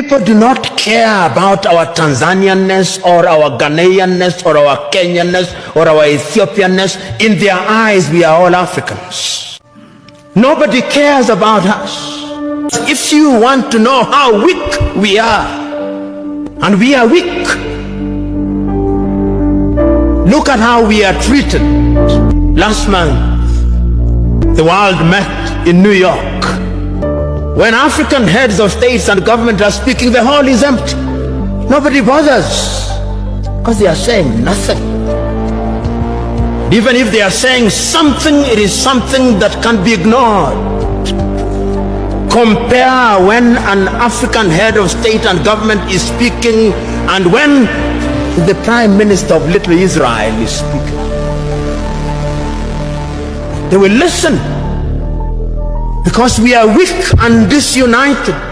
People do not care about our Tanzanianness or our Ghanaianness or our Kenyanness or our Ethiopianness. In their eyes, we are all Africans. Nobody cares about us. If you want to know how weak we are, and we are weak, look at how we are treated. Last month, the world met in New York. When African heads of states and government are speaking, the hall is empty. Nobody bothers because they are saying nothing. Even if they are saying something, it is something that can be ignored. Compare when an African head of state and government is speaking and when the prime minister of little Israel is speaking. They will listen because we are weak and disunited.